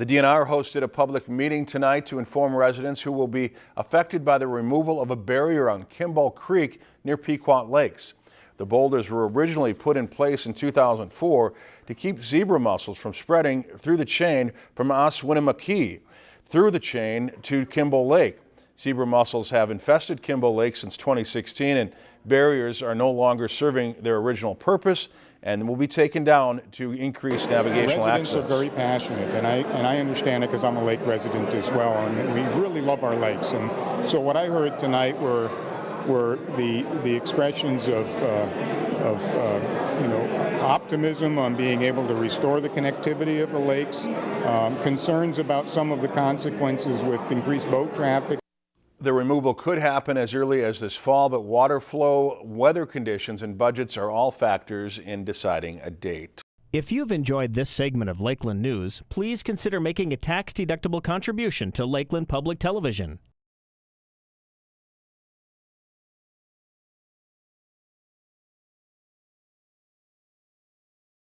The DNR hosted a public meeting tonight to inform residents who will be affected by the removal of a barrier on Kimball Creek near Pequot Lakes. The boulders were originally put in place in 2004 to keep zebra mussels from spreading through the chain from Osawatomie through the chain to Kimball Lake. Zebra mussels have infested Kimball Lake since 2016 and barriers are no longer serving their original purpose and will be taken down to increase navigational Residents access. are very passionate, and I and I understand it because I'm a lake resident as well, and we really love our lakes. And so what I heard tonight were were the the expressions of uh, of uh, you know optimism on being able to restore the connectivity of the lakes, um, concerns about some of the consequences with increased boat traffic. The removal could happen as early as this fall, but water flow, weather conditions, and budgets are all factors in deciding a date. If you've enjoyed this segment of Lakeland News, please consider making a tax-deductible contribution to Lakeland Public Television.